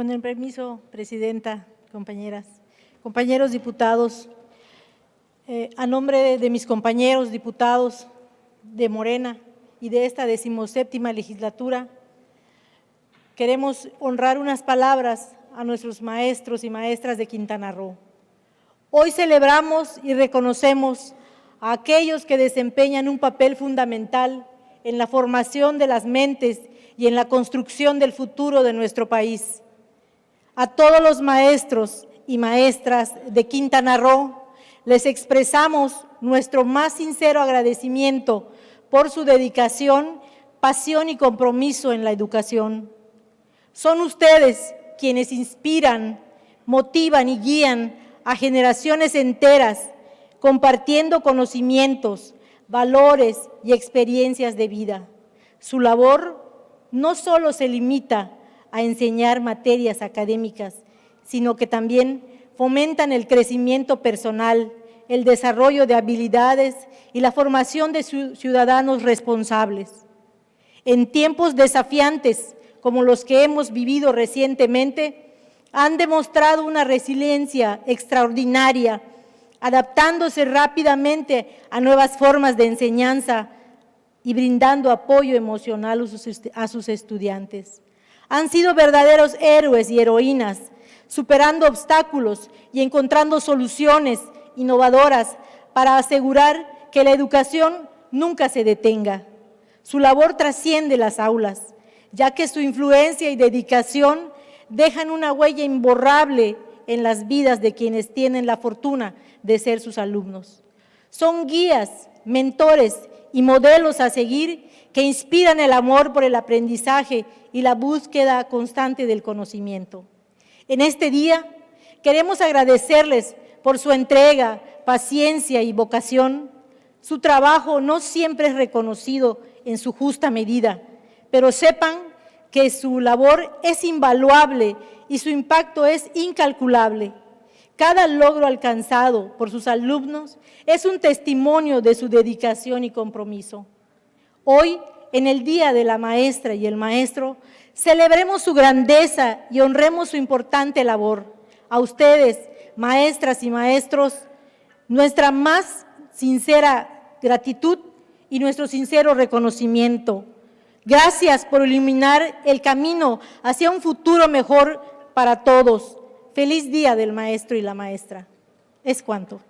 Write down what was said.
Con el permiso, Presidenta, compañeras, compañeros diputados, eh, a nombre de, mis compañeros diputados de Morena y de esta decimoséptima legislatura, queremos honrar unas palabras a nuestros maestros y maestras de Quintana Roo. Hoy celebramos y reconocemos a aquellos que desempeñan un papel fundamental en la formación de las mentes y en la construcción del futuro de nuestro país. A todos los maestros y maestras de Quintana Roo les expresamos nuestro más sincero agradecimiento por su dedicación, pasión y compromiso en la educación. Son ustedes quienes inspiran, motivan y guían a generaciones enteras, compartiendo conocimientos, valores y experiencias de vida. Su labor no solo se limita a enseñar materias académicas, sino que también fomentan el crecimiento personal, el desarrollo de habilidades y la formación de ciudadanos responsables. En tiempos desafiantes como los que hemos vivido recientemente, han demostrado una resiliencia extraordinaria, adaptándose rápidamente a nuevas formas de enseñanza y brindando apoyo emocional a sus estudiantes. Han sido verdaderos héroes y heroínas, superando obstáculos y encontrando soluciones innovadoras para asegurar que la educación nunca se detenga. Su labor trasciende las aulas, ya que su influencia y dedicación dejan una huella imborrable en las vidas de quienes tienen la fortuna de ser sus alumnos. Son guías, mentores y modelos a seguir que inspiran el amor por el aprendizaje y la búsqueda constante del conocimiento. En este día queremos agradecerles por su entrega, paciencia y vocación. Su trabajo no siempre es reconocido en su justa medida, pero sepan que su labor es invaluable y su impacto es incalculable. Cada logro alcanzado por sus alumnos es un testimonio de su dedicación y compromiso. Hoy, en el Día de la Maestra y el Maestro, celebremos su grandeza y honremos su importante labor. A ustedes, maestras y maestros, nuestra más sincera gratitud y nuestro sincero reconocimiento. Gracias por iluminar el camino hacia un futuro mejor para todos. Feliz día del maestro y la maestra. Es cuanto.